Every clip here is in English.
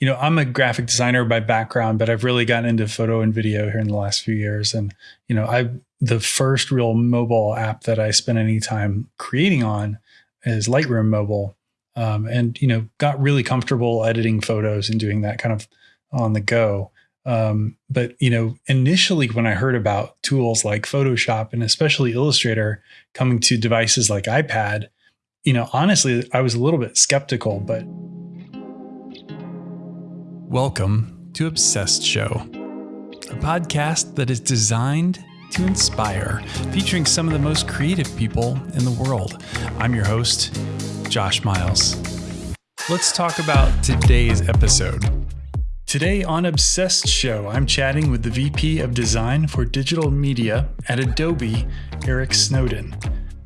you know, I'm a graphic designer by background, but I've really gotten into photo and video here in the last few years. And, you know, I, the first real mobile app that I spent any time creating on is Lightroom Mobile. Um, and, you know, got really comfortable editing photos and doing that kind of on the go. Um, but you know, initially when I heard about tools like Photoshop and especially Illustrator coming to devices like iPad, you know, honestly, I was a little bit skeptical. But welcome to Obsessed Show, a podcast that is designed to inspire, featuring some of the most creative people in the world. I'm your host, Josh Miles. Let's talk about today's episode. Today on Obsessed Show, I'm chatting with the VP of Design for Digital Media at Adobe, Eric Snowden.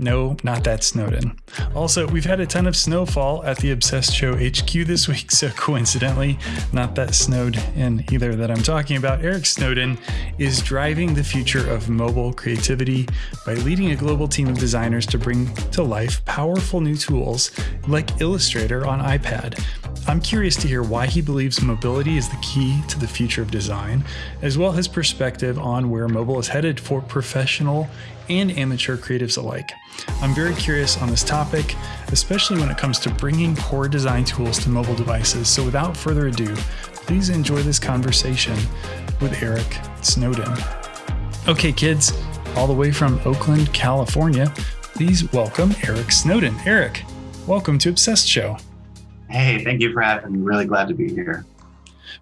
No, not that Snowden. Also, we've had a ton of snowfall at the Obsessed Show HQ this week, so coincidentally, not that snowed in either that I'm talking about. Eric Snowden is driving the future of mobile creativity by leading a global team of designers to bring to life powerful new tools like Illustrator on iPad. I'm curious to hear why he believes mobility is the key to the future of design, as well as his perspective on where mobile is headed for professional and amateur creatives alike. I'm very curious on this topic, especially when it comes to bringing core design tools to mobile devices. So without further ado, please enjoy this conversation with Eric Snowden. Okay, kids, all the way from Oakland, California, please welcome Eric Snowden. Eric, welcome to Obsessed Show. Hey, thank you for having me. Really glad to be here.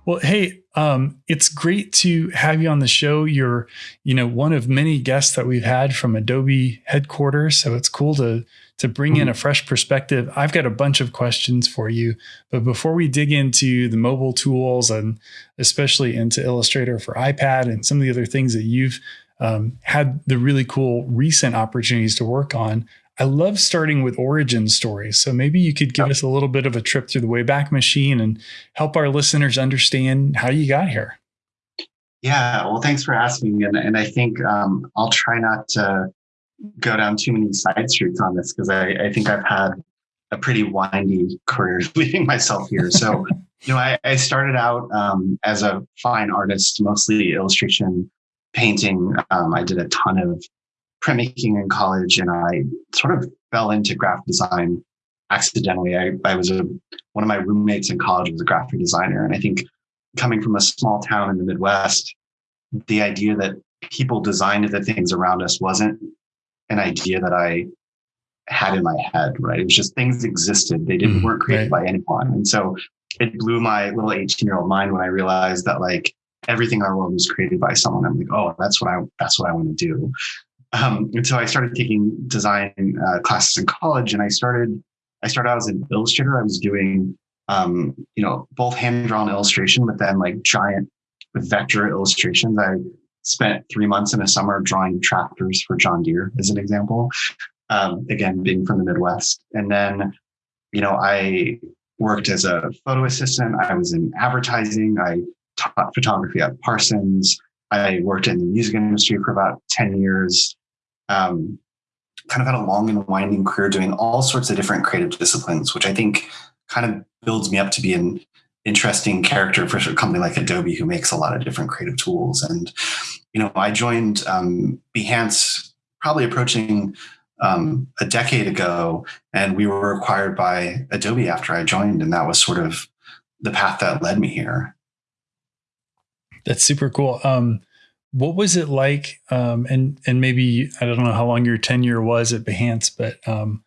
Well, hey, um, it's great to have you on the show. You're, you know, one of many guests that we've had from Adobe headquarters, so it's cool to to bring mm-hmm. in a fresh perspective. I've got a bunch of questions for you, but before we dig into the mobile tools and especially into Illustrator for iPad and some of the other things that you've um, had the really cool recent opportunities to work on, I love starting with origin stories. So maybe you could give us a little bit of a trip through the Wayback Machine and help our listeners understand how you got here. Yeah, well, thanks for asking. And, and I think um, I'll try not to go down too many side streets on this because I, I think I've had a pretty windy career leading myself here. So, you know, I, I started out um, as a fine artist, mostly illustration, painting. Um, I did a ton of printmaking in college and I sort of fell into graphic design accidentally. I, I was a, one of my roommates in college was a graphic designer. And I think coming from a small town in the Midwest, the idea that people designed the things around us wasn't an idea that I had in my head, right? It was just things existed. They didn't mm, weren't created right. by anyone. And so it blew my little 18 year old mind when I realized that like everything in our world was created by someone. I'm like, oh, that's what I that's what I want to do. Um, and so I started taking design uh, classes in college, and I started I started out as an illustrator. I was doing um, you know both hand drawn illustration, but then like giant vector illustrations. I spent three months in a summer drawing tractors for John Deere, as an example. Um, again, being from the Midwest, and then you know I worked as a photo assistant. I was in advertising. I taught photography at Parsons. I worked in the music industry for about 10 years. Um, kind of had a long and winding career doing all sorts of different creative disciplines, which I think kind of builds me up to be an interesting character for a company like Adobe, who makes a lot of different creative tools. And, you know, I joined um, Behance probably approaching um, a decade ago, and we were acquired by Adobe after I joined. And that was sort of the path that led me here. That's super cool. Um, what was it like? Um, and and maybe I don't know how long your tenure was at Behance, but um,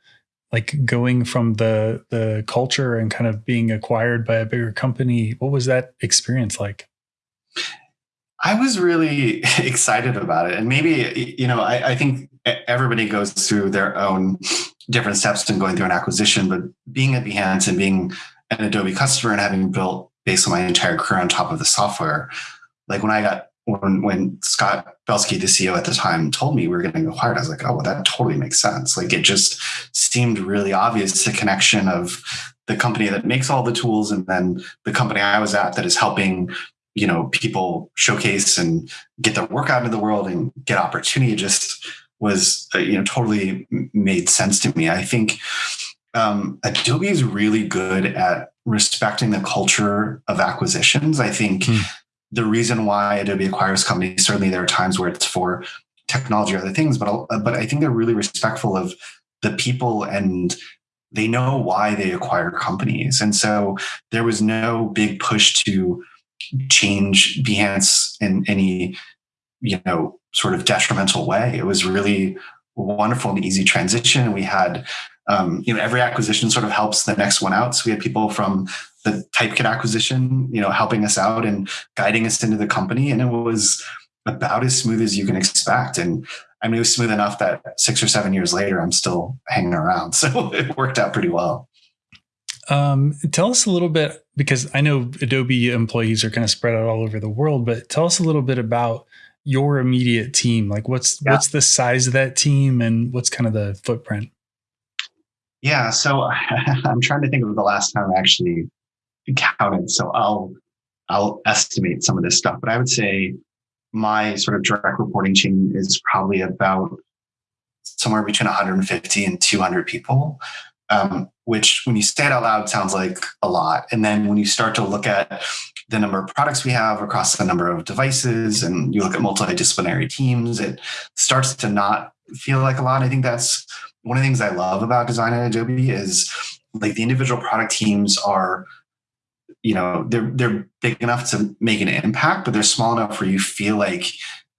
like going from the the culture and kind of being acquired by a bigger company, what was that experience like? I was really excited about it, and maybe you know I, I think everybody goes through their own different steps in going through an acquisition, but being at Behance and being an Adobe customer and having built basically my entire career on top of the software like when I got when when Scott Belsky, the CEO at the time, told me we were getting acquired, I was like, oh, well, that totally makes sense. Like it just seemed really obvious the connection of the company that makes all the tools and then the company I was at that is helping, you know, people showcase and get their work out into the world and get opportunity just was, uh, you know, totally made sense to me. I think um, Adobe is really good at respecting the culture of acquisitions. I think hmm. The reason why Adobe acquires companies, certainly there are times where it's for technology or other things, but but I think they're really respectful of the people and they know why they acquire companies. And so there was no big push to change Behance in any, you know, sort of detrimental way. It was really wonderful and easy transition. We had, um, you know, every acquisition sort of helps the next one out. So we had people from the Typekit acquisition, you know, helping us out and guiding us into the company. And it was about as smooth as you can expect. And I mean, it was smooth enough that six or seven years later, I'm still hanging around. So it worked out pretty well. Um, tell us a little bit because I know Adobe employees are kind of spread out all over the world, but tell us a little bit about your immediate team. Like, what's yeah. what's the size of that team, and what's kind of the footprint? Yeah, so I'm trying to think of the last time I actually counted. So I'll I'll estimate some of this stuff, but I would say my sort of direct reporting chain is probably about somewhere between 150 and 200 people, um, which when you say it out loud sounds like a lot. And then when you start to look at the number of products we have across the number of devices and you look at multidisciplinary teams, it starts to not feel like a lot. I think that's one of the things I love about design at Adobe is like the individual product teams are you know they're they're big enough to make an impact but they're small enough where you feel like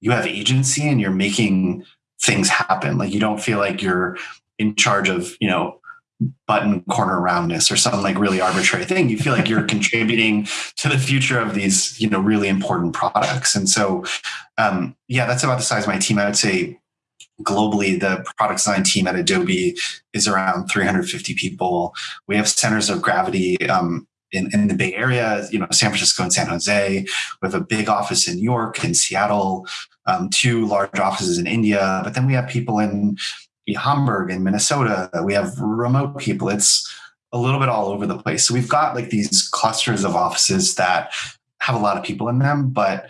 you have agency and you're making things happen. Like you don't feel like you're in charge of you know button corner roundness or some like really arbitrary thing. You feel like you're contributing to the future of these you know really important products. And so um, yeah that's about the size of my team. I would say globally the product design team at adobe is around 350 people. We have centers of gravity um, in, in the Bay Area, you know, San Francisco and San Jose. We have a big office in New York and Seattle, um, two large offices in India. But then we have people in Hamburg and Minnesota. We have remote people. It's a little bit all over the place. So we've got like these clusters of offices that have a lot of people in them. But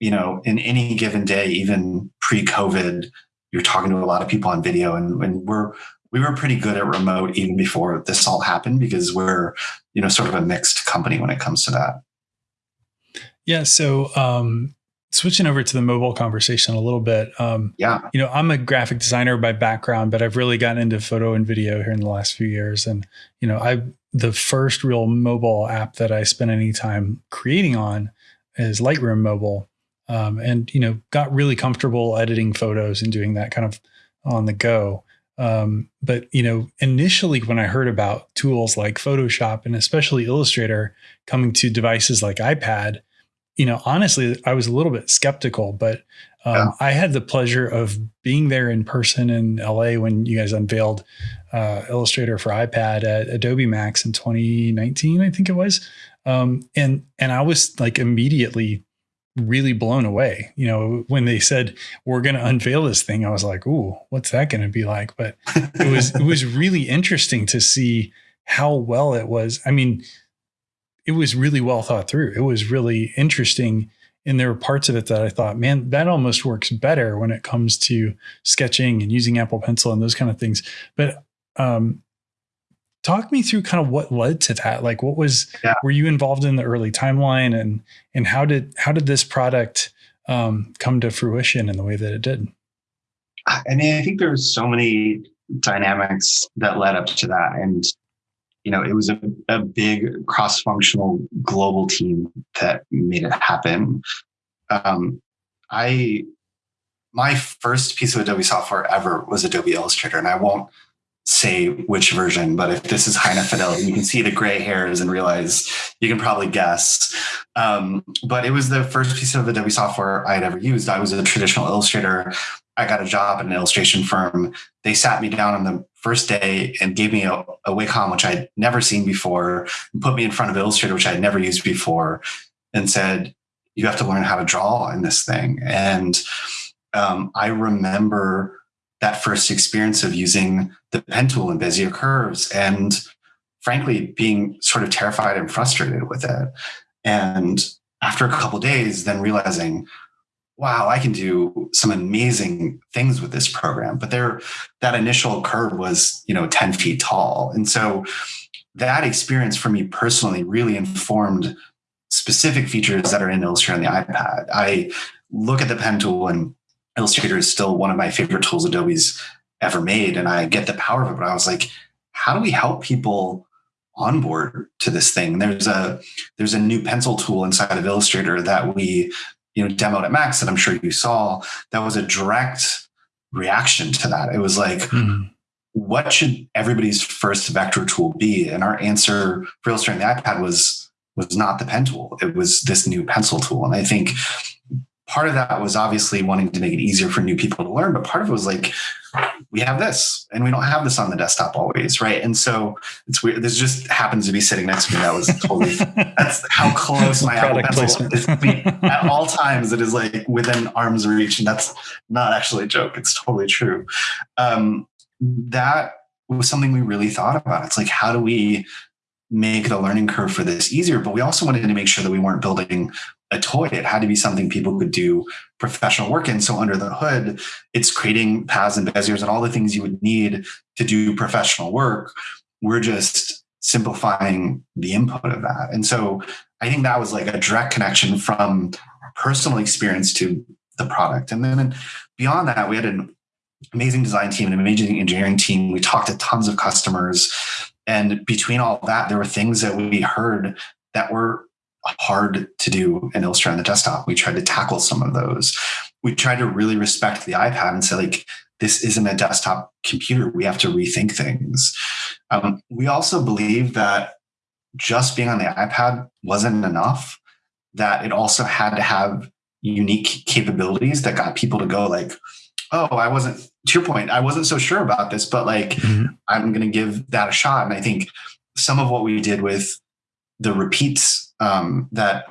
you know, in any given day, even pre-COVID, you're talking to a lot of people on video, and, and we're we were pretty good at remote even before this all happened because we're you know sort of a mixed company when it comes to that. Yeah so um switching over to the mobile conversation a little bit um yeah. you know i'm a graphic designer by background but i've really gotten into photo and video here in the last few years. And you know i the first real mobile app that i spent any time creating on is lightroom mobile. Um, and you know got really comfortable editing photos and doing that kind of on the go um, but you know, initially when I heard about tools like Photoshop and especially Illustrator coming to devices like iPad, you know, honestly, I was a little bit skeptical. But um, yeah. I had the pleasure of being there in person in LA when you guys unveiled uh, Illustrator for iPad at Adobe Max in 2019, I think it was. Um, and and I was like immediately really blown away. You know, when they said we're going to unveil this thing, I was like, "Ooh, what's that going to be like?" But it was it was really interesting to see how well it was. I mean, it was really well thought through. It was really interesting and there were parts of it that I thought, man, that almost works better when it comes to sketching and using Apple Pencil and those kind of things. But um, talk me through kind of what led to that. Like what was yeah. were you involved in the early timeline and and how did how did this product um, come to fruition in the way that it did? I mean i think there's so many dynamics that led up to that and you know it was a, a big cross-functional global team that made it happen. Um, i my first piece of adobe software ever was adobe illustrator and i won't say which version, but if this is high enough fidelity, you can see the gray hairs and realize you can probably guess. Um, but it was the first piece of Adobe software I had ever used. I was a traditional illustrator. I got a job at an illustration firm. They sat me down on the first day and gave me a, a Wacom, which I'd never seen before, and put me in front of Illustrator, which I'd never used before, and said, You have to learn how to draw in this thing. And um, I remember that first experience of using the pen tool and Bezier curves and frankly being sort of terrified and frustrated with it. And after a couple days, then realizing, wow, I can do some amazing things with this program. But there, that initial curve was, you know, 10 feet tall. And so that experience for me personally really informed specific features that are in Illustrator on the iPad. I look at the pen tool and Illustrator is still one of my favorite tools Adobe's ever made. And I get the power of it, but I was like, how do we help people onboard to this thing? There's a there's a new pencil tool inside of Illustrator that we you know demoed at Max that I'm sure you saw that was a direct reaction to that. It was like, mm-hmm. what should everybody's first vector tool be? And our answer for Illustrator on the iPad was was not the pen tool. It was this new pencil tool. And I think part of that was obviously wanting to make it easier for new people to learn, but part of it was like, we have this and we don't have this on the desktop always. Right. And so it's weird. This just happens to be sitting next to me. That was totally, that's how close my Apple Pencil is to me. At all times, it is like within arm's reach. And that's not actually a joke. It's totally true. Um, that was something we really thought about. It's like, how do we make the learning curve for this easier? But we also wanted to make sure that we weren't building a toy. It had to be something people could do professional work in. So under the hood, it's creating paths and beziers and all the things you would need to do professional work. We're just simplifying the input of that. And so I think that was like a direct connection from personal experience to the product. And then beyond that, we had an amazing design team, an amazing engineering team. We talked to tons of customers. And between all that, there were things that we heard that were hard to do in Illustrator on the desktop. We tried to tackle some of those. We tried to really respect the iPad and say, like, this isn't a desktop computer. We have to rethink things. Um, we also believe that just being on the iPad wasn't enough, that it also had to have unique capabilities that got people to go, like, oh, I wasn't, to your point, I wasn't so sure about this, but like, mm-hmm. I'm going to give that a shot. And I think some of what we did with the repeats um, that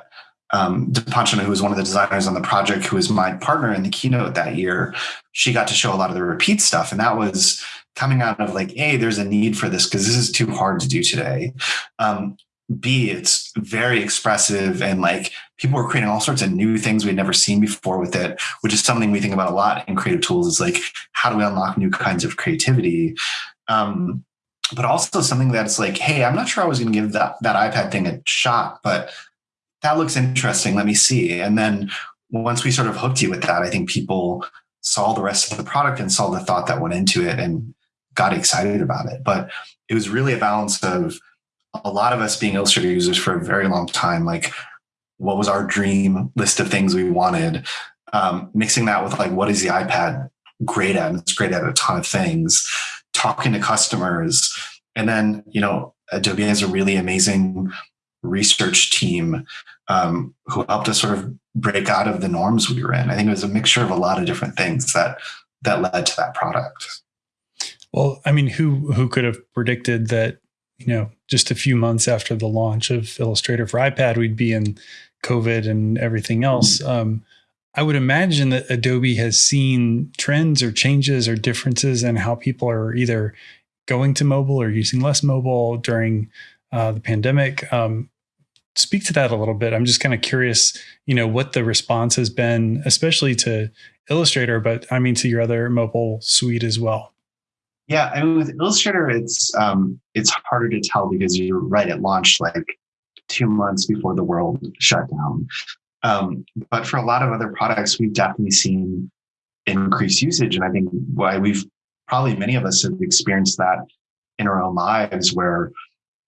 um, Deepanjana, who was one of the designers on the project, who was my partner in the keynote that year, she got to show a lot of the repeat stuff. And that was coming out of like, hey, there's a need for this because this is too hard to do today. Um, B, it's very expressive and like people were creating all sorts of new things we'd never seen before with it, which is something we think about a lot in creative tools is like, how do we unlock new kinds of creativity? Um, but also something that's like, hey, I'm not sure I was going to give that that iPad thing a shot, but that looks interesting. Let me see. And then once we sort of hooked you with that, I think people saw the rest of the product and saw the thought that went into it and got excited about it. But it was really a balance of a lot of us being Illustrator users for a very long time. Like, what was our dream list of things we wanted? Um, mixing that with like, what is the iPad great at? And it's great at a ton of things talking to customers. And then, you know, Adobe has a really amazing research team um, who helped us sort of break out of the norms we were in. I think it was a mixture of a lot of different things that that led to that product. Well, I mean, who who could have predicted that, you know, just a few months after the launch of Illustrator for iPad, we'd be in COVID and everything else. Mm-hmm. Um, I would imagine that Adobe has seen trends or changes or differences in how people are either going to mobile or using less mobile during uh, the pandemic. Um, speak to that a little bit. I'm just kind of curious, you know, what the response has been, especially to Illustrator, but I mean to your other mobile suite as well. Yeah, I mean with Illustrator, it's um, it's harder to tell because you're right. It launched like two months before the world shut down. Um, but for a lot of other products, we've definitely seen increased usage. And I think why we've probably many of us have experienced that in our own lives where,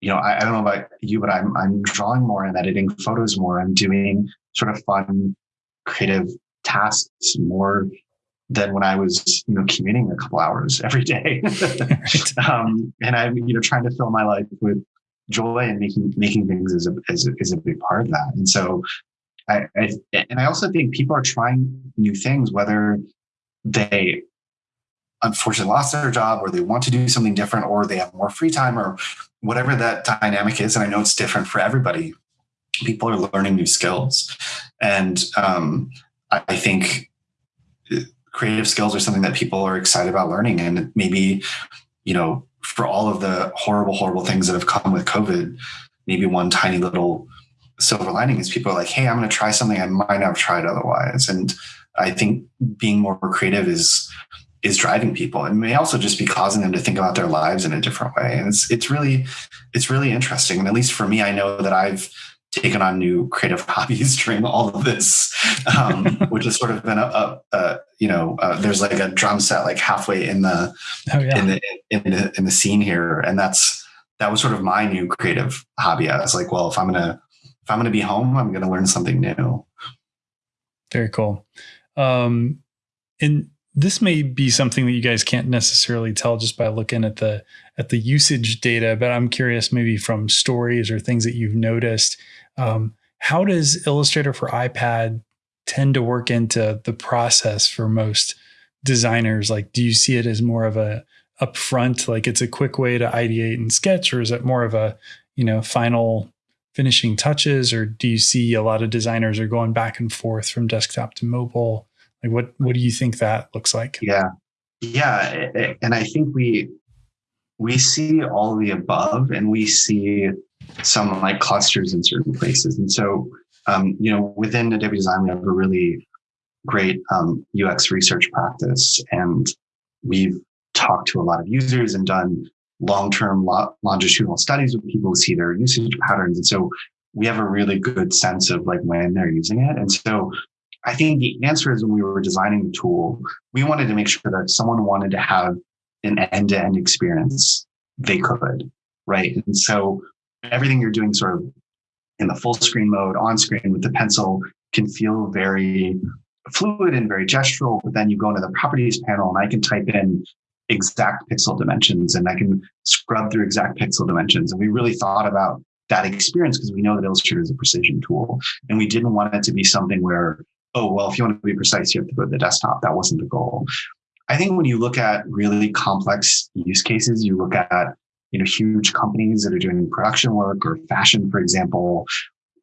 you know, I, I don't know about you, but I'm, I'm drawing more and editing photos more. I'm doing sort of fun, creative tasks more than when I was, you know, commuting a couple hours every day. um, and I'm, you know, trying to fill my life with joy and making making things is a, is a, is a big part of that. And so I, I, and I also think people are trying new things, whether they unfortunately lost their job or they want to do something different or they have more free time or whatever that dynamic is. And I know it's different for everybody. People are learning new skills. And um, I, I think creative skills are something that people are excited about learning. And maybe, you know, for all of the horrible, horrible things that have come with COVID, maybe one tiny little silver lining is people are like, hey, I'm going to try something I might not have tried otherwise. And I think being more creative is is driving people and may also just be causing them to think about their lives in a different way. And it's it's really it's really interesting. And at least for me, I know that I've taken on new creative hobbies during all of this, um, which has sort of been a, a, a you know, uh, there's like a drum set like halfway in the, oh, yeah. in the in the in the scene here, and that's that was sort of my new creative hobby. I was like, well, if I'm gonna if I'm gonna be home, I'm gonna learn something new. Very cool. Um, and this may be something that you guys can't necessarily tell just by looking at the at the usage data, but I'm curious maybe from stories or things that you've noticed. Um, how does Illustrator for iPad tend to work into the process for most designers? Like, do you see it as more of a upfront, like it's a quick way to ideate and sketch, or is it more of a, you know, final finishing touches, or do you see a lot of designers are going back and forth from desktop to mobile? Like, what what do you think that looks like? Yeah, yeah, and I think we we see all the above, and we see some like clusters in certain places, and so um, you know, within Adobe Design, we have a really great um, UX research practice, and we've talked to a lot of users and done long-term longitudinal studies with people who see their usage patterns. And so we have a really good sense of like when they're using it. And so I think the answer is when we were designing the tool, we wanted to make sure that someone wanted to have an end-to-end experience, they could, right? And so everything you're doing sort of in the full screen mode on screen with the pencil can feel very fluid and very gestural, but then you go into the properties panel and I can type in exact pixel dimensions and I can scrub through exact pixel dimensions. And we really thought about that experience because we know that Illustrator is a precision tool. And we didn't want it to be something where, oh, well, if you want to be precise, you have to go to the desktop. That wasn't the goal. I think when you look at really complex use cases, you look at you know huge companies that are doing production work or fashion, for example.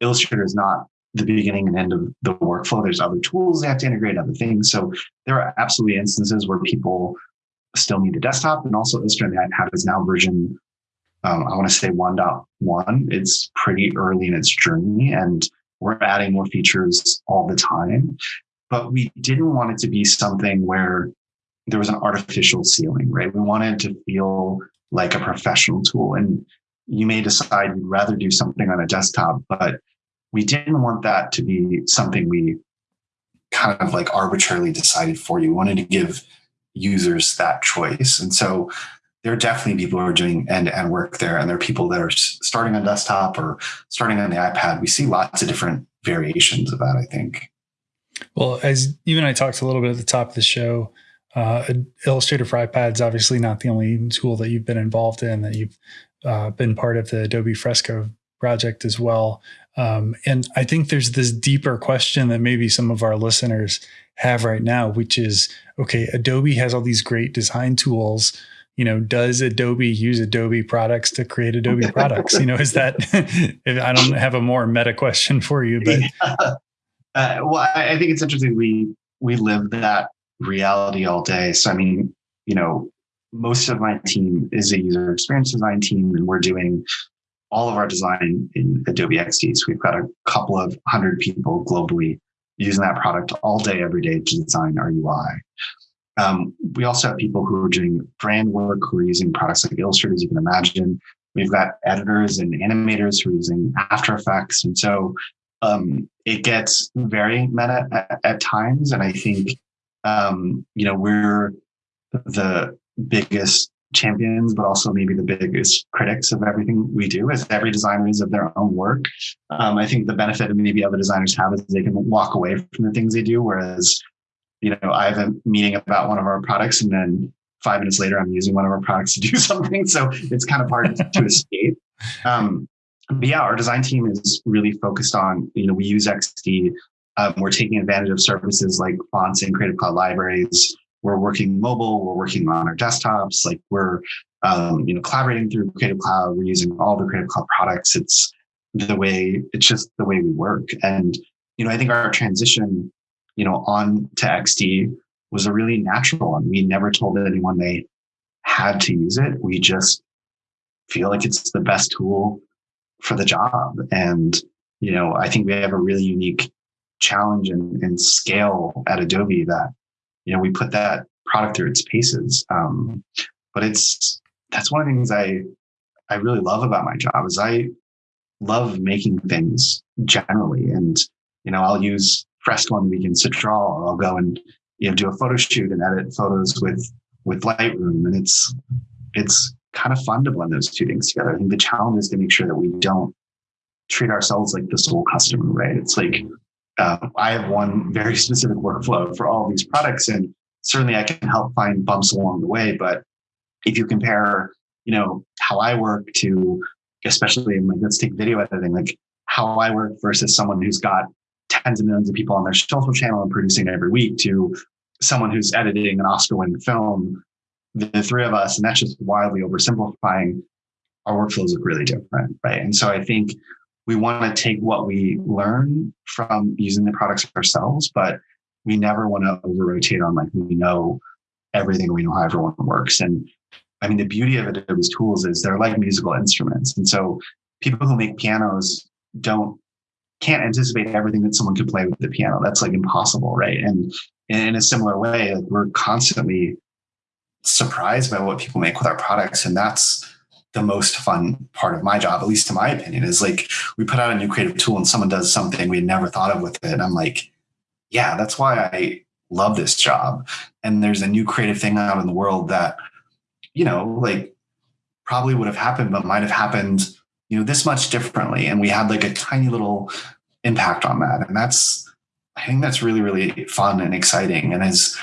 Illustrator is not the beginning and end of the workflow. There's other tools they have to integrate, other things. So there are absolutely instances where people still need a desktop and also Illustrator on the iPad is now version, um, I want to say 1.1. It's pretty early in its journey and we're adding more features all the time. But we didn't want it to be something where there was an artificial ceiling, right? We wanted to feel like a professional tool. And you may decide you'd rather do something on a desktop, but we didn't want that to be something we kind of like arbitrarily decided for you. We wanted to give users that choice. And so there are definitely people who are doing end to end work there. And there are people that are starting on desktop or starting on the iPad. We see lots of different variations of that, I think. Well, as you and I talked a little bit at the top of the show, uh, Illustrator for iPad is obviously not the only tool that you've been involved in, that you've uh, been part of the Adobe Fresco project as well. Um, and I think there's this deeper question that maybe some of our listeners have right now, which is okay, Adobe has all these great design tools. You know, does Adobe use Adobe products to create Adobe products? You know, is that, I don't have a more meta question for you, but. Yeah. Uh, well, I think it's interesting. We, we live that reality all day. So, I mean, you know, most of my team is a user experience design team, and we're doing all of our design in Adobe XD. So we've got a couple of hundred people globally using that product all day, every day to design our UI. Um, we also have people who are doing brand work, who are using products like Illustrator, as you can imagine. We've got editors and animators who are using After Effects. And so um, it gets very meta at, at times. And I think, um, you know, we're the biggest champions, but also maybe the biggest critics of everything we do, as every designer is of their own work. Um, I think the benefit of maybe other designers have is they can walk away from the things they do, whereas, you know, I have a meeting about one of our products and then five minutes later I'm using one of our products to do something. So it's kind of hard to escape. Um, but yeah, our design team is really focused on, you know, we use XD. Um, we're taking advantage of services like fonts and Creative Cloud libraries we're working mobile, we're working on our desktops, like we're um, you know collaborating through Creative Cloud. We're using all the Creative Cloud products. It's the way it's just the way we work. And you know, I think our transition, you know, on to XD was a really natural one. We never told anyone they had to use it. We just feel like it's the best tool for the job. And you know, I think we have a really unique challenge and, and scale at Adobe that you know, we put that product through its paces. Um, but it's that's one of the things I I really love about my job is I love making things generally, and you know I'll use Fresco on the weekends to draw, or I'll go and you know do a photo shoot and edit photos with with Lightroom, and it's it's kind of fun to blend those two things together. I think the challenge is to make sure that we don't treat ourselves like the sole customer, right? It's like uh, I have one very specific workflow for all these products, and certainly I can help find bumps along the way. But if you compare, you know, how I work to, especially like let's take video editing, like how I work versus someone who's got tens of millions of people on their social channel and producing every week to someone who's editing an Oscar-winning film, the three of us, and that's just wildly oversimplifying. Our workflows look really different, right? And so I think we want to take what we learn from using the products ourselves, but we never want to over rotate on like we know everything, we know how everyone works. And I mean, the beauty of Adobe's tools is they're like musical instruments. And so people who make pianos don't can't anticipate everything that someone could play with the piano. That's like impossible, right? And in a similar way, we're constantly surprised by what people make with our products. And that's the most fun part of my job, at least to my opinion, is like we put out a new creative tool and someone does something we had never thought of with it. And I'm like, yeah, that's why I love this job. And there's a new creative thing out in the world that, you know, like probably would have happened, but might have happened, you know, this much differently. And we had like a tiny little impact on that. And that's, I think that's really, really fun and exciting. And as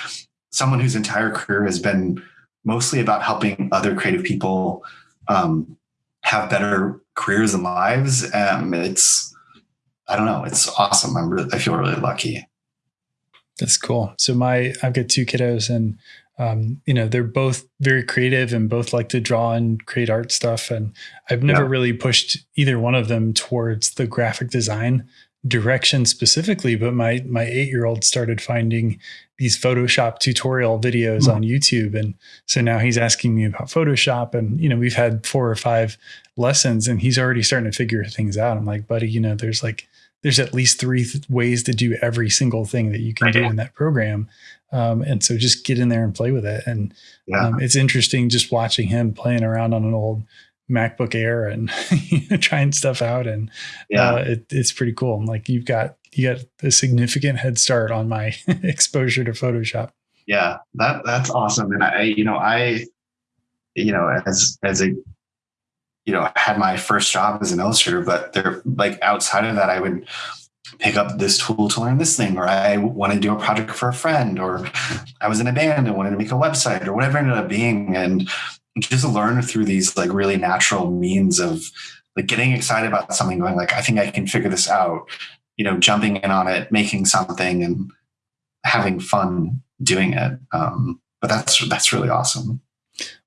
someone whose entire career has been mostly about helping other creative people um, have better careers and lives. Um, it's, I don't know, it's awesome. I'm really, I feel really lucky. That's cool. So my, I've got two kiddos and, um, you know, they're both very creative and both like to draw and create art stuff. And I've never yeah. really pushed either one of them towards the graphic design direction specifically, but my my eight year old started finding these Photoshop tutorial videos mm. on YouTube, and so now he's asking me about Photoshop, and you know we've had four or five lessons, and he's already starting to figure things out. I'm like, buddy, you know, there's like there's at least three th- ways to do every single thing that you can do in that program. Um, and so just get in there and play with it. And yeah. um, it's interesting just watching him playing around on an old MacBook Air and trying stuff out, and yeah, uh, it, it's pretty cool. Like, you've got you got a significant head start on my exposure to Photoshop. Yeah, that that's awesome. And I, you know, I, you know, as as a, you know, had my first job as an illustrator, but they're like outside of that, I would pick up this tool to learn this thing, or I wanted to do a project for a friend, or I was in a band and wanted to make a website, or whatever it ended up being, and just learn through these like really natural means of like getting excited about something, going like, I think I can figure this out, you know, jumping in on it, making something and having fun doing it. Um, but that's that's really awesome.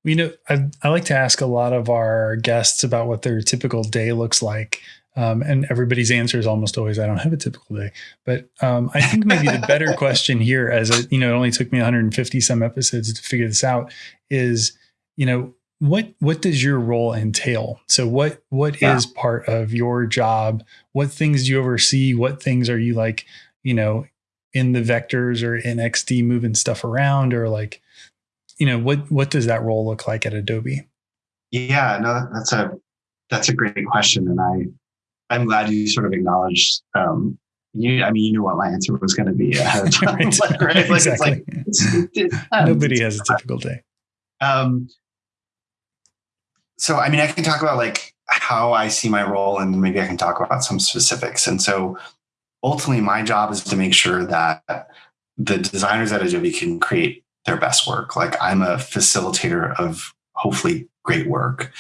You know, I, I like to ask a lot of our guests about what their typical day looks like. Um, and everybody's answer is almost always, I don't have a typical day. But um, I think maybe the better question here, as it, you know, it only took me 150 some episodes to figure this out, is you know what what does your role entail so what what yeah. is part of your job what things do you oversee what things are you like you know in the vectors or in xd moving stuff around or like you know what what does that role look like at adobe yeah no that's a that's a great question and i i'm glad you sort of acknowledged um you i mean you knew what my answer was going to be ahead of time right. like, right? like, exactly. It's like, it's, it, nobody has a typical day um so I mean, I can talk about like how I see my role, and maybe I can talk about some specifics. And so, ultimately, my job is to make sure that the designers at Adobe can create their best work. Like I'm a facilitator of hopefully great work.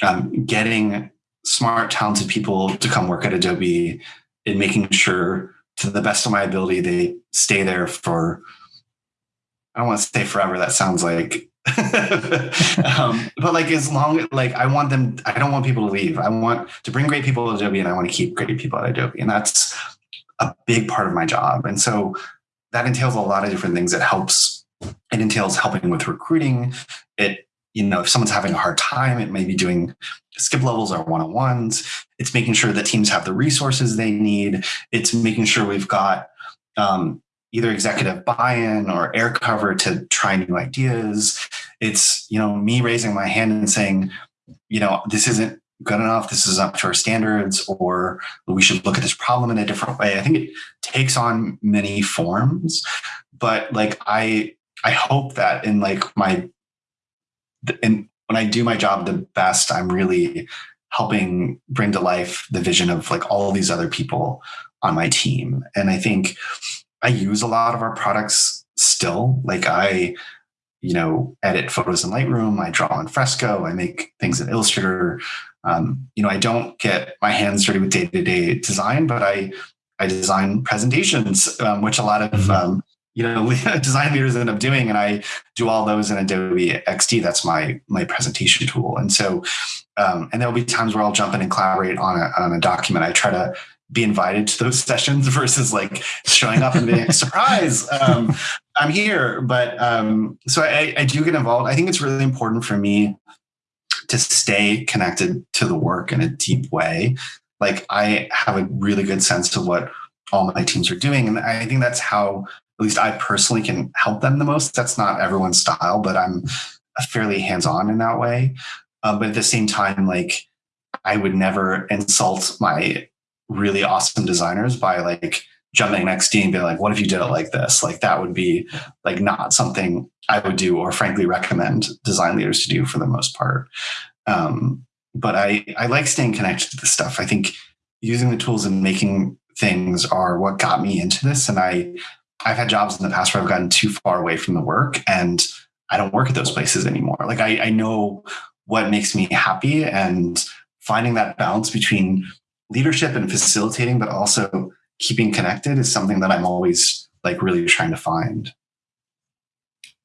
Um, getting smart, talented people to come work at Adobe and making sure, to the best of my ability, they stay there for. I don't want to say forever. That sounds like um, but like as long like I want them, I don't want people to leave. I want to bring great people to Adobe, and I want to keep great people at Adobe, and that's a big part of my job. And so that entails a lot of different things. It helps. It entails helping with recruiting. It you know if someone's having a hard time, it may be doing skip levels or one on ones. It's making sure that teams have the resources they need. It's making sure we've got um, either executive buy-in or air cover to try new ideas. It's, you know, me raising my hand and saying, you know, this isn't good enough, this is up to our standards, or we should look at this problem in a different way. I think it takes on many forms, but like I I hope that in like my in when I do my job the best, I'm really helping bring to life the vision of like all these other people on my team. And I think I use a lot of our products still. Like I, you know, edit photos in Lightroom, I draw in Fresco, I make things in Illustrator. Um, you know, I don't get my hands dirty with day-to-day design, but I I design presentations, um, which a lot of mm-hmm. um, you know design leaders end up doing, and I do all those in Adobe XD. That's my my presentation tool. And so, um, and there'll be times where I'll jump in and collaborate on a on a document. I try to be invited to those sessions versus like showing up and being surprise um, i'm here. But um, so I, I do get involved. I think it's really important for me to stay connected to the work in a deep way. Like i have a really good sense of what all my teams are doing and i think that's how at least i personally can help them the most. That's not everyone's style but i'm fairly hands-on in that way. Um, but at the same time like i would never insult my really awesome designers by like jumping next to and being like, what if you did it like this? Like that would be like not something I would do or frankly recommend design leaders to do for the most part. Um, but I, I like staying connected to this stuff. I think using the tools and making things are what got me into this. And I, I've had jobs in the past where I've gotten too far away from the work and I don't work at those places anymore. Like I, I know what makes me happy and finding that balance between leadership and facilitating, but also keeping connected is something that I'm always like really trying to find.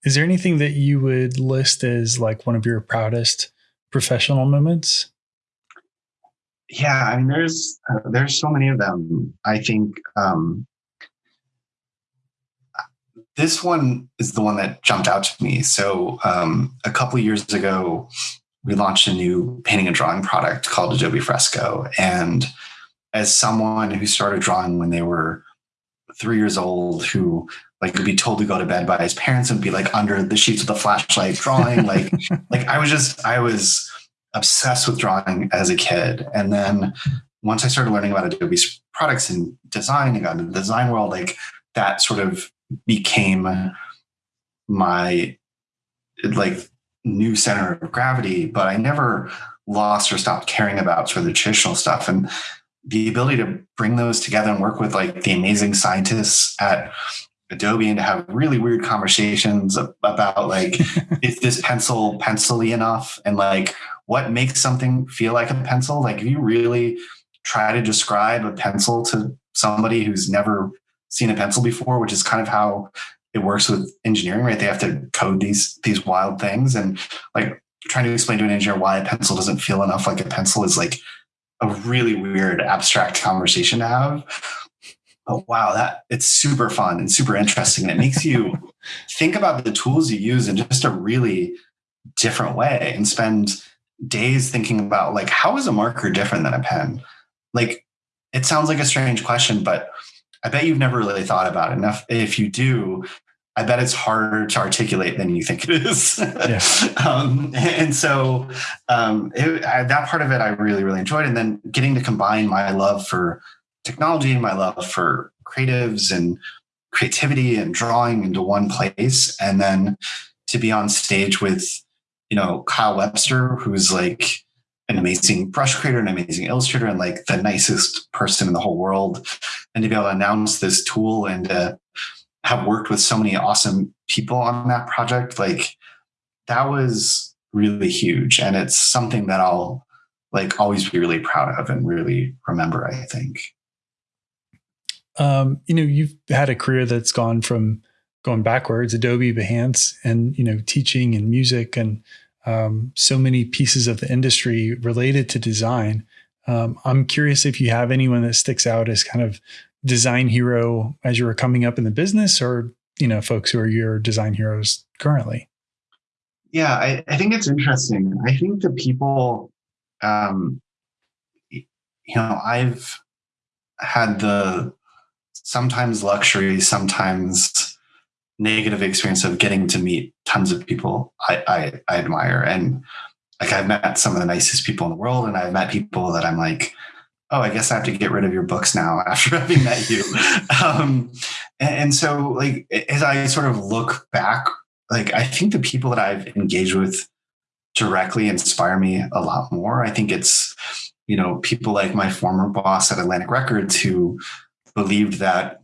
Is there anything that you would list as like one of your proudest professional moments? Yeah, I mean, there's uh, there's so many of them. I think um, this one is the one that jumped out to me. So um, a couple years ago, we launched a new painting and drawing product called Adobe Fresco. And as someone who started drawing when they were three years old, who like would be told to go to bed by his parents and be like under the sheets with a flashlight drawing, like like I was just I was obsessed with drawing as a kid. And then once I started learning about Adobe's products and design and got into the design world, like that sort of became my like new center of gravity, but I never lost or stopped caring about sort of the traditional stuff. And the ability to bring those together and work with like the amazing scientists at Adobe and to have really weird conversations about like, is this pencil pencily enough? And like, what makes something feel like a pencil? Like, if you really try to describe a pencil to somebody who's never seen a pencil before, which is kind of how it works with engineering, right? They have to code these these wild things, and like trying to explain to an engineer why a pencil doesn't feel enough like a pencil is like a really weird abstract conversation to have. But wow, that it's super fun and super interesting, and it makes you think about the tools you use in just a really different way, and spend days thinking about like how is a marker different than a pen? Like it sounds like a strange question, but I bet you've never really thought about it enough. If you do, I bet it's harder to articulate than you think it is. Yeah. um, and so um, it, I, that part of it I really, really enjoyed. And then getting to combine my love for technology and my love for creatives and creativity and drawing into one place. And then to be on stage with, you know, Kyle Webster, who's like an amazing brush creator, an amazing illustrator, and like the nicest person in the whole world. And to be able to announce this tool and have worked with so many awesome people on that project, like that was really huge. And it's something that I'll like always be really proud of and really remember, I think. Um, you know, you've had a career that's gone from going backwards, Adobe, Behance, and you know, teaching and music and um, so many pieces of the industry related to design. Um, I'm curious if you have anyone that sticks out as kind of design hero as you were coming up in the business or, you know, folks who are your design heroes currently? Yeah, I, I think it's interesting. I think the people, um, you know, I've had the sometimes luxury, sometimes negative experience of getting to meet tons of people I, I, I admire. And like I've met some of the nicest people in the world, and I've met people that I'm like, oh, I guess I have to get rid of your books now after having met you. um, and, and so, like, as I sort of look back, like, I think the people that I've engaged with directly inspire me a lot more. I think it's, you know, people like my former boss at Atlantic Records who believed that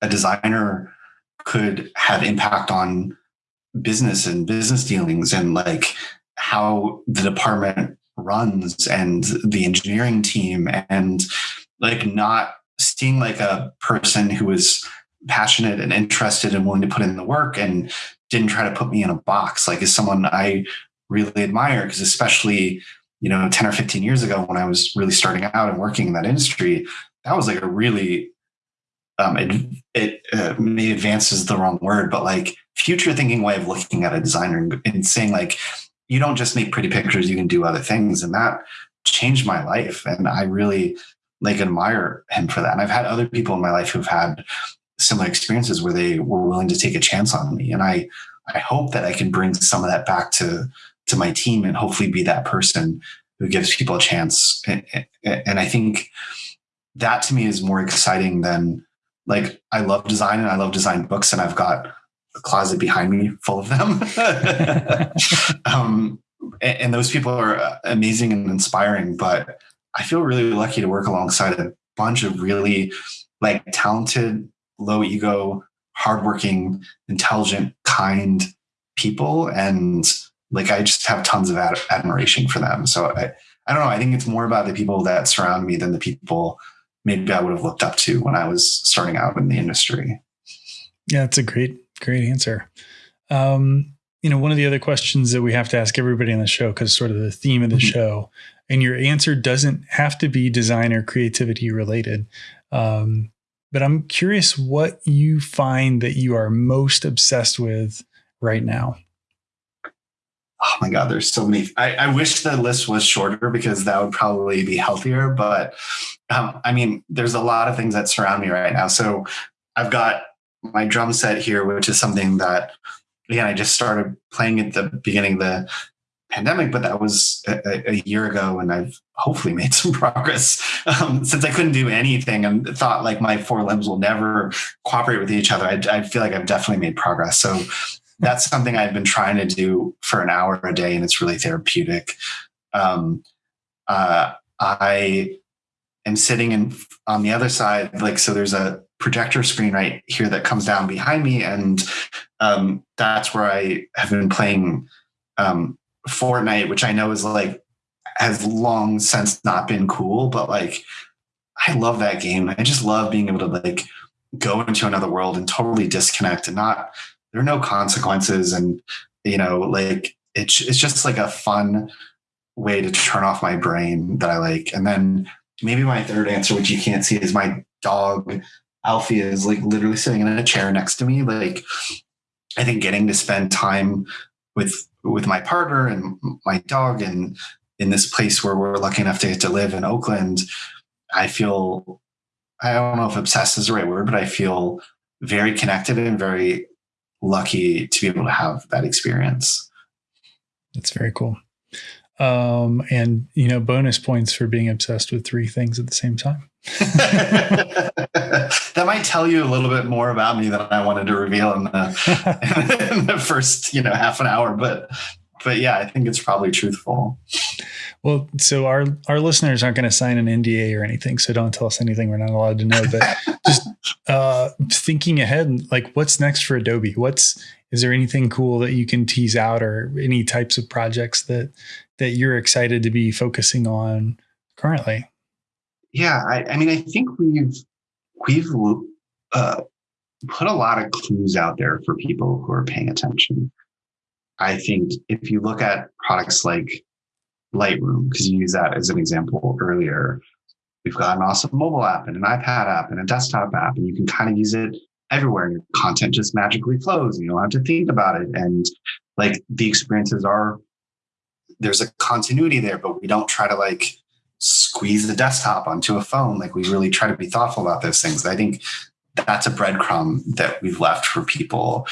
a designer could have impact on business and business dealings and like how the department runs and the engineering team and like not seeing like a person who was passionate and interested and willing to put in the work and didn't try to put me in a box. Like is someone i really admire because especially you know 10 or 15 years ago when i was really starting out and working in that industry that was like a really um, it, it uh, maybe advances the wrong word, but like future thinking way of looking at a designer and, and saying like, you don't just make pretty pictures, you can do other things. And that changed my life. And I really like admire him for that. And I've had other people in my life who've had similar experiences where they were willing to take a chance on me. And I, I hope that I can bring some of that back to, to my team and hopefully be that person who gives people a chance. And, and I think that to me is more exciting than like I love design and I love design books and I've got a closet behind me full of them. um, and, and, those people are amazing and inspiring, but I feel really lucky to work alongside a bunch of really like talented, low ego, hardworking, intelligent, kind people. And like, I just have tons of ad- admiration for them. So I, I don't know. I think it's more about the people that surround me than the people maybe I would have looked up to when I was starting out in the industry. Yeah, that's a great, great answer. Um, you know, one of the other questions that we have to ask everybody on the show, because sort of the theme of the mm-hmm. show, and your answer doesn't have to be design or creativity related. Um, but I'm curious what you find that you are most obsessed with right now oh my god there's so many I, I, wish the list was shorter because that would probably be healthier but um, i mean there's a lot of things that surround me right now. So i've got my drum set here which is something that again i just started playing at the beginning of the pandemic but that was a, a year ago and i've hopefully made some progress. Um, since i couldn't do anything and thought like my four limbs will never cooperate with each other I, I feel like i've definitely made progress. So that's something I've been trying to do for an hour a day, and it's really therapeutic. Um, uh, I am sitting in on the other side, like so. There's a projector screen right here that comes down behind me, and um, that's where I have been playing um, Fortnite, which I know is like has long since not been cool, but like I love that game. I just love being able to like go into another world and totally disconnect and not there are no consequences and you know like it's it's just like a fun way to turn off my brain that I like. And then maybe my third answer, which you can't see, is my dog Alfie is like literally sitting in a chair next to me. Like I think getting to spend time with with my partner and my dog and in this place where we're lucky enough to get to live in Oakland, I feel I don't know if obsessed is the right word, but I feel very connected and very lucky to be able to have that experience. That's very cool. Um, and you know, bonus points for being obsessed with three things at the same time. that might tell you a little bit more about me than I wanted to reveal in the, in the first, you know, half an hour. But but yeah, I think it's probably truthful. Well, so our our listeners aren't going to sign an NDA or anything, so don't tell us anything we're not allowed to know. But just uh, thinking ahead, like what's next for Adobe? What's is there anything cool that you can tease out, or any types of projects that that you're excited to be focusing on currently? Yeah, I, I mean, I think we've we've uh, put a lot of clues out there for people who are paying attention. I think if you look at products like Lightroom, because you use that as an example earlier. We've got an awesome mobile app and an iPad app and a desktop app, and you can kind of use it everywhere and your content just magically flows. and You don't have to think about it. And like the experiences are, there's a continuity there, but we don't try to like squeeze the desktop onto a phone. Like we really try to be thoughtful about those things. I think that's a breadcrumb that we've left for people.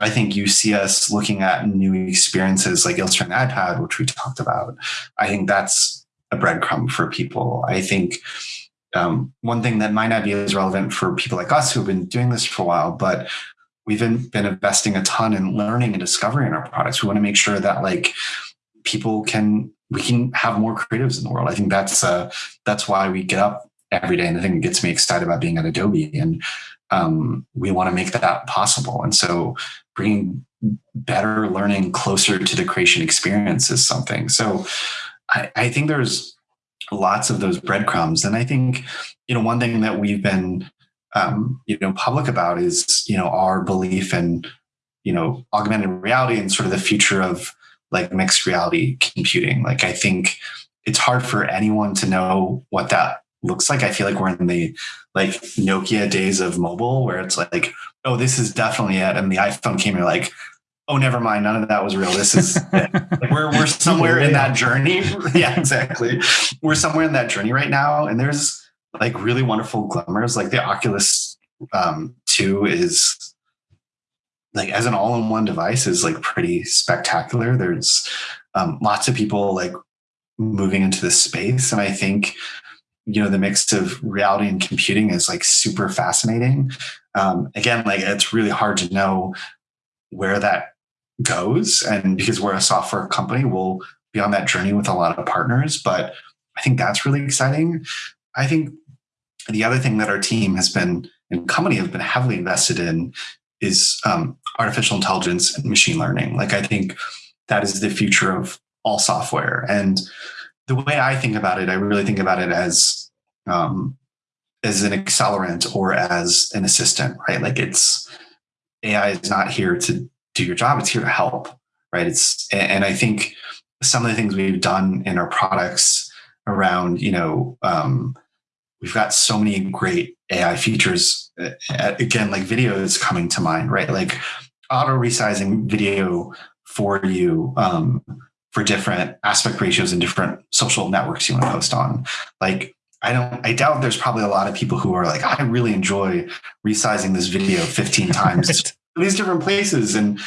I think you see us looking at new experiences like Illustrator iPad, which we talked about. I think that's a breadcrumb for people. I think um, one thing that might not be as relevant for people like us who've been doing this for a while, but we've been, been investing a ton in learning and discovery in our products. We want to make sure that like people can we can have more creatives in the world. I think that's uh, that's why we get up every day, and the thing that gets me excited about being at Adobe, and um, we want to make that possible. And so, bringing better learning closer to the creation experience is something. So, I, I think there's lots of those breadcrumbs, and I think you know one thing that we've been um, you know public about is you know our belief in you know augmented reality and sort of the future of like mixed reality computing. Like I think it's hard for anyone to know what that looks like. I feel like we're in the like Nokia days of mobile where it's like, oh, this is definitely it. And the iPhone came in like, oh, never mind, none of that was real. This is like we're we're somewhere in that journey. yeah, exactly. We're somewhere in that journey right now. And there's like really wonderful glimmers. Like the Oculus um, 2 is like as an all-in-one device is like pretty spectacular. There's um, lots of people like moving into this space, and I think you know the mix of reality and computing is like super fascinating. Um, again, like it's really hard to know where that goes, and because we're a software company, we'll be on that journey with a lot of partners. But I think that's really exciting. I think the other thing that our team has been and company have been heavily invested in is um, artificial intelligence and machine learning. Like I think that is the future of all software. And the way I think about it, I really think about it as um, as an accelerant or as an assistant, right? Like it's AI is not here to do your job; it's here to help, right? It's and I think some of the things we've done in our products around, you know, um, we've got so many great AI features. Uh, again, like video is coming to mind, right? Like auto resizing video for you um, for different aspect ratios and different social networks you want to post on. Like, I don't, I doubt there's probably a lot of people who are like, I really enjoy resizing this video 15 times these different places. And,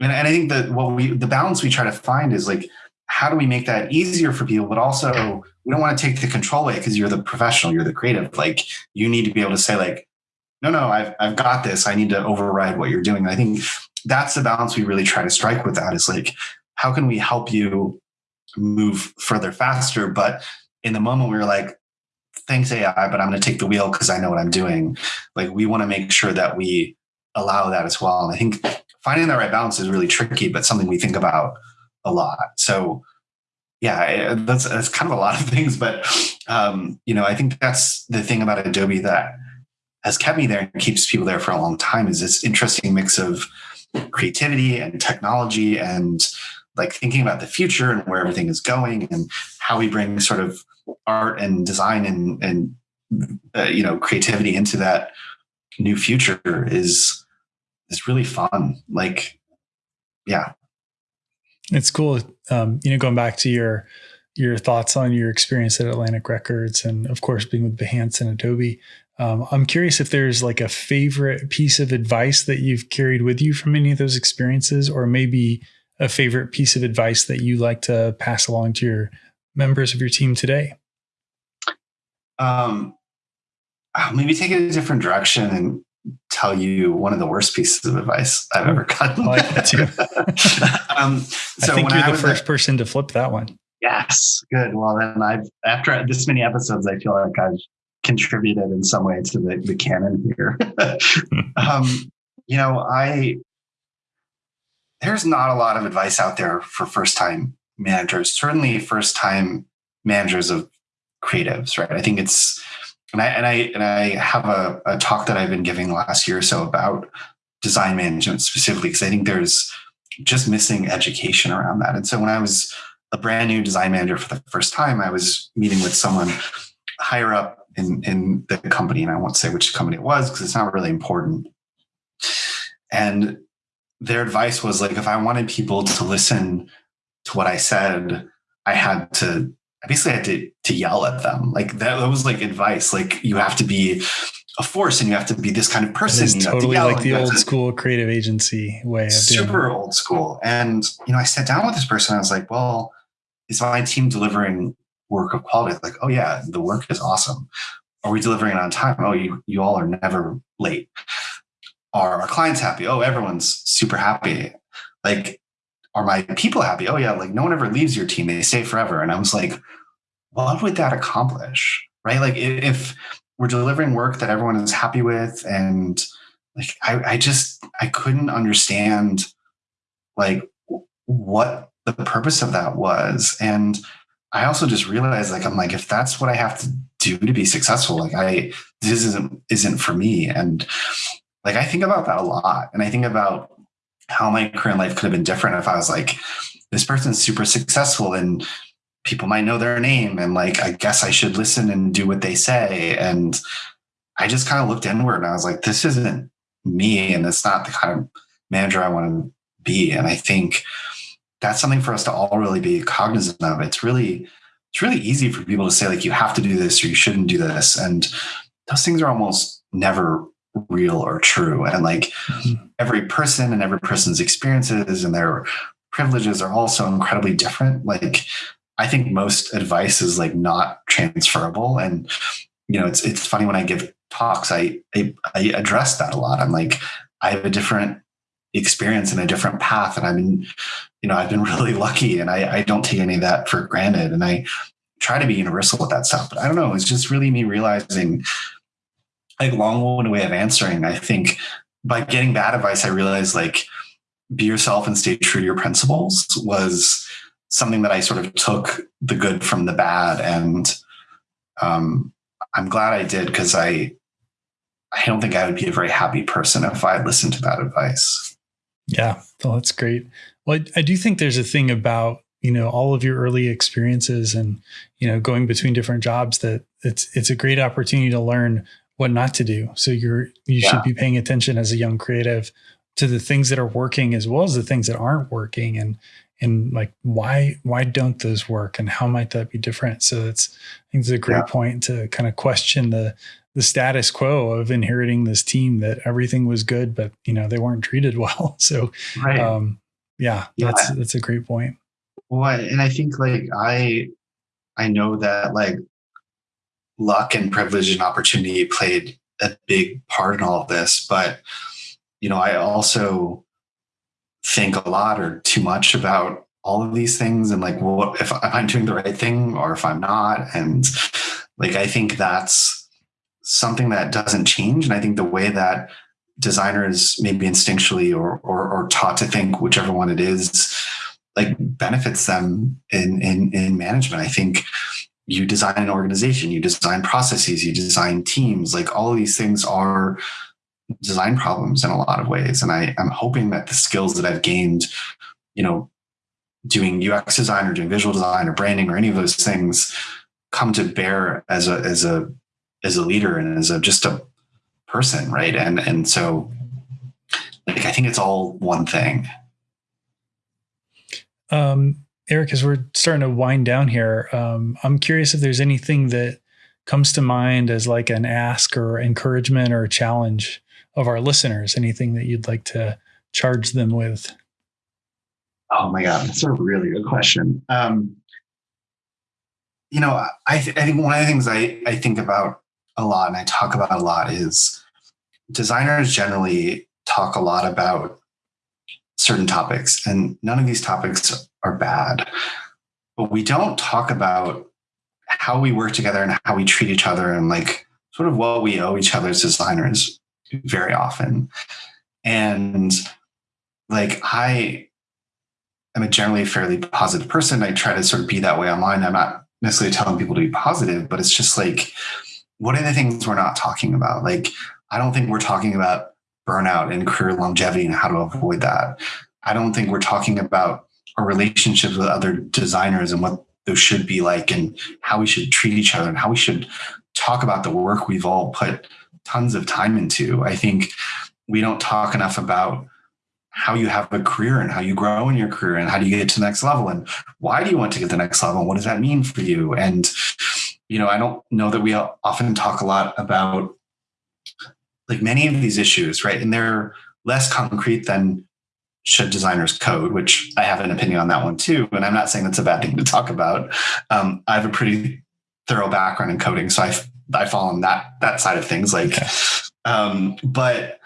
and, and I think that what we, the balance we try to find is like, how do we make that easier for people, but also we don't want to take the control away because you're the professional, you're the creative. Like you need to be able to say like, no, no, I've, I've got this. I need to override what you're doing. And I think that's the balance we really try to strike with that is like, how can we help you move further faster? But in the moment we are like, thanks AI, but I'm going to take the wheel because I know what I'm doing. Like we want to make sure that we allow that as well. And I think finding the right balance is really tricky, but something we think about a lot. So yeah, that's that's kind of a lot of things, but um, you know, I think that's the thing about Adobe that has kept me there and keeps people there for a long time is this interesting mix of creativity and technology and like thinking about the future and where everything is going and how we bring sort of art and design and and uh, you know creativity into that new future is is really fun like yeah it's cool. Um, you know, going back to your your thoughts on your experience at Atlantic Records, and of course being with Behance and Adobe. Um, I'm curious if there's like a favorite piece of advice that you've carried with you from any of those experiences, or maybe a favorite piece of advice that you like to pass along to your members of your team today. Um, maybe take it a different direction and tell you one of the worst pieces of advice I've ever gotten. I like that too. um, so I think you're I the first at, person to flip that one. Yes, good. Well, then I've after this many episodes, I feel like I've contributed in some way to the, the canon here. um, you know, I there's not a lot of advice out there for first time managers. Certainly, first time managers of creatives, right? I think it's and I and I and I have a, a talk that I've been giving last year or so about design management specifically because I think there's just missing education around that. And so when I was a brand new design manager for the first time, I was meeting with someone higher up in, in the company, and I won't say which company it was because it's not really important. And their advice was like, if I wanted people to listen to what I said, I had to I basically had to to yell at them. Like that, that was like advice. Like you have to be a force and you have to be this kind of person. It's totally to like the old school creative agency way of super old school. And you know, I sat down with this person. I was like, well, is my team delivering work of quality? Like, oh yeah, the work is awesome. Are we delivering it on time? Oh, you you all are never late. Are our clients happy? Oh, everyone's super happy. Like, are my people happy? Oh yeah, like no one ever leaves your team. They stay forever. And I was like, what would that accomplish? Right? Like if we're delivering work that everyone is happy with and like I, I just I couldn't understand like what the purpose of that was. And I also just realized like I'm like, if that's what I have to do to be successful, like I this isn't isn't for me. And like I think about that a lot. And I think about how my current life could have been different if I was like, this person's super successful and people might know their name and like I guess I should listen and do what they say. And I just kind of looked inward and I was like, this isn't me and it's not the kind of manager I want to be. And I think that's something for us to all really be cognizant of. It's really, it's really easy for people to say, like, you have to do this or you shouldn't do this. And those things are almost never real or true. And like mm-hmm. every person and every person's experiences and their privileges are also incredibly different. Like I think most advice is like not transferable. And you know, it's it's funny when I give talks, I I, I address that a lot. I'm like, I have a different experience and a different path. And I've been, you know, I've been really lucky and I, I don't take any of that for granted. And I try to be universal with that stuff. But I don't know, it's just really me realizing like long way of answering. I think by getting bad advice, I realized like be yourself and stay true to your principles was something that I sort of took the good from the bad. And um, I'm glad I did because I I don't think I would be a very happy person if I listened to that advice. Yeah, well, that's great. Well, I, I do think there's a thing about you know all of your early experiences and you know going between different jobs that it's it's a great opportunity to learn what not to do. So you're you yeah. should be paying attention as a young creative to the things that are working as well as the things that aren't working and and like why why don't those work and how might that be different so that's i think it's a great yeah. point to kind of question the the status quo of inheriting this team that everything was good but you know they weren't treated well so right. um yeah, yeah that's that's a great point well and i think like i i know that like luck and privilege and opportunity played a big part in all of this. But, you know, I also think a lot or too much about all of these things and like, what if I'm doing the right thing or if I'm not? And like, I think that's something that doesn't change. And I think the way that designers maybe instinctually or, or, or taught to think, whichever one it is, like benefits them in, in, in management. I think you design an organization, you design processes, you design teams. Like all of these things are design problems in a lot of ways. And I, I'm hoping that the skills that I've gained, you know, doing UX design or doing visual design or branding or any of those things come to bear as a as a as a leader and as a just a person, right? And and so like I think it's all one thing. Um Eric, as we're starting to wind down here, um, I'm curious if there's anything that comes to mind as like an ask or encouragement or challenge of our listeners. Anything that you'd like to charge them with? Oh my God, that's a really good question. Um, you know, I, th- I think one of the things I, I think about a lot and I talk about a lot is designers generally talk a lot about certain topics, and none of these topics are bad. But we don't talk about how we work together and how we treat each other and like sort of what we owe each other as designers very often. And like I am a generally fairly positive person. I try to sort of be that way online. I'm not necessarily telling people to be positive, but it's just like, what are the things we're not talking about? Like, I don't think we're talking about burnout and career longevity and how to avoid that. I don't think we're talking about our relationships with other designers and what those should be like and how we should treat each other and how we should talk about the work we've all put tons of time into. I think we don't talk enough about how you have a career and how you grow in your career and how do you get to the next level and why do you want to get to the next level and what does that mean for you and you know i don't know that we often talk a lot about like many of these issues right and they're less concrete than should designers code which i have an opinion on that one too and i'm not saying that's a bad thing to talk about um, i have a pretty thorough background in coding so i i fall on that that side of things like okay. um, but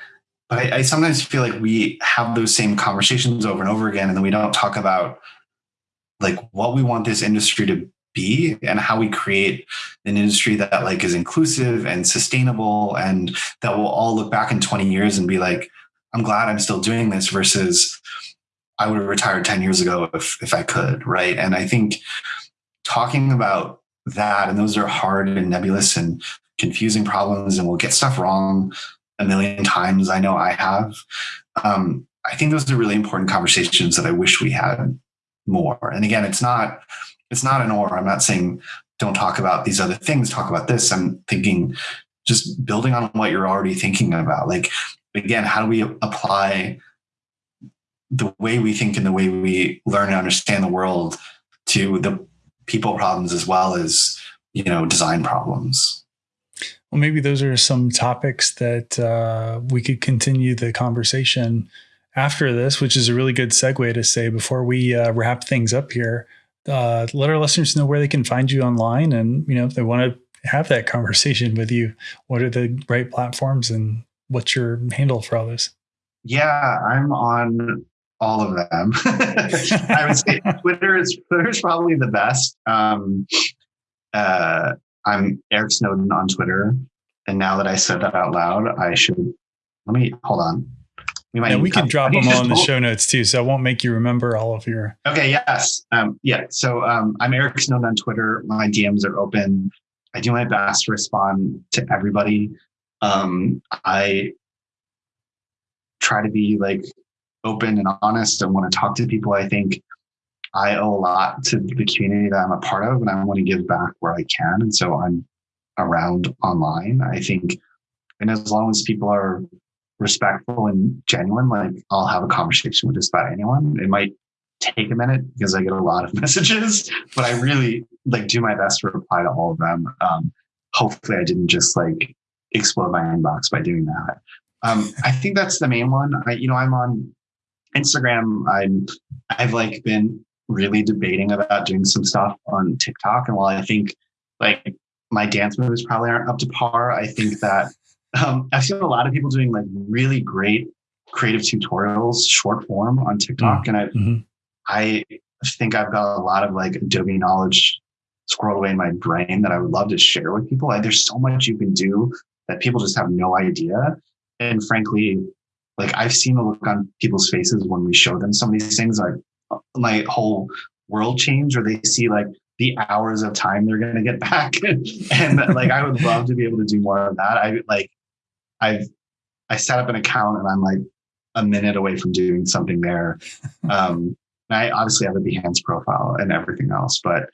but I, I, sometimes feel like we have those same conversations over and over again and then we don't talk about like what we want this industry to be and how we create an industry that like is inclusive and sustainable and that we'll all look back in 20 years and be like i'm glad i'm still doing this versus i would have retired 10 years ago if if i could right and i think talking about that and those are hard and nebulous and confusing problems and we'll get stuff wrong a million times. I know I have. Um, I think those are really important conversations that I wish we had more. And again, it's not it's not an or. I'm not saying don't talk about these other things. Talk about this. I'm thinking just building on what you're already thinking about. Like again, how do we apply the way we think and the way we learn and understand the world to the people problems as well as you know design problems well, maybe those are some topics that uh, we could continue the conversation after this, which is a really good segue to say before we uh, wrap things up here. Uh, let our listeners know where they can find you online, and you know if they want to have that conversation with you, what are the right platforms, and what's your handle for all this? Yeah, I'm on all of them. I would say Twitter is Twitter is probably the best. Um, uh, I'm Eric Snowden on Twitter. And now that I said that out loud, I should let me hold on. We might yeah, we can drop them all in the show notes too, so I won't make you remember all of your. Okay. Yes. Um, yeah. So um, I'm Eric Snowden on Twitter. My DMs are open. I do my best to respond to everybody. Um, I try to be like open and honest and want to talk to people. I think I owe a lot to the community that I'm a part of, and I want to give back where I can. And so I'm around online. I think, and as long as people are respectful and genuine, like I'll have a conversation with just about anyone. It might take a minute because I get a lot of messages, but I really like do my best to reply to all of them. Um, hopefully, I didn't just like explode my inbox by doing that. Um, I think that's the main one. I, you know, I'm on Instagram. I'm, I've like been really debating about doing some stuff on TikTok. And while I think like my dance moves probably aren't up to par, I think that um, I've seen a lot of people doing like really great creative tutorials, short form on TikTok. Mm-hmm. And I, mm-hmm. I think I've got a lot of like Adobe knowledge squirreled away in my brain that I would love to share with people. Like, there's so much you can do that people just have no idea. And frankly, like I've seen the look on people's faces when we show them some of these things, like my whole world change or they see like the hours of time they're going to get back and like i would love to be able to do more of that i like i've i set up an account and i'm like a minute away from doing something there um i obviously have a behance profile and everything else but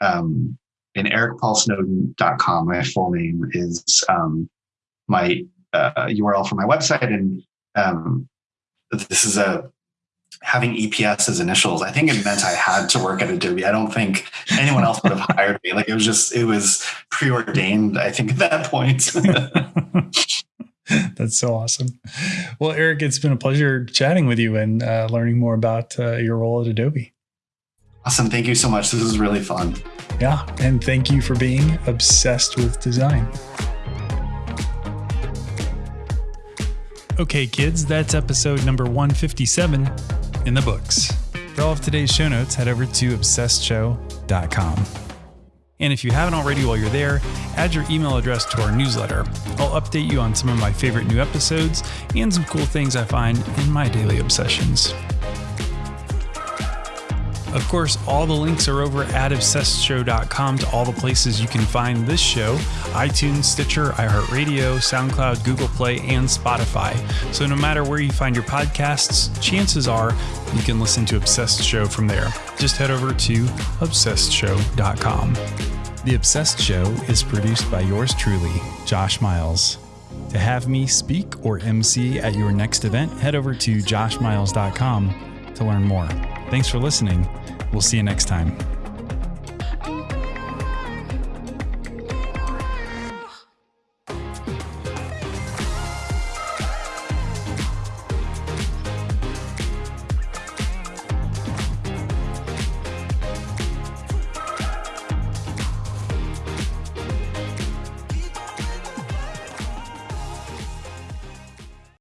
um in ericpaulsnowden.com my full name is um my uh, url for my website and um this is a having EPS as initials, I think it meant I had to work at Adobe. I don't think anyone else would have hired me. Like it was just, it was preordained, I think, at that point. That's so awesome. Well, Eric, it's been a pleasure chatting with you and uh, learning more about uh, your role at Adobe. Awesome. Thank you so much. This was really fun. Yeah. And thank you for being obsessed with design. Okay, kids, that's episode number 157 in the books. For all of today's show notes, head over to obsessedshow.com. And if you haven't already while you're there, add your email address to our newsletter. I'll update you on some of my favorite new episodes and some cool things I find in my daily obsessions. Of course, all the links are over at obsessedshow.com to all the places you can find this show iTunes, Stitcher, iHeartRadio, SoundCloud, Google Play, and Spotify. So no matter where you find your podcasts, chances are you can listen to Obsessed Show from there. Just head over to obsessedshow.com. The Obsessed Show is produced by yours truly, Josh Miles. To have me speak or MC at your next event, head over to joshmiles.com to learn more. Thanks for listening. We'll see you next time.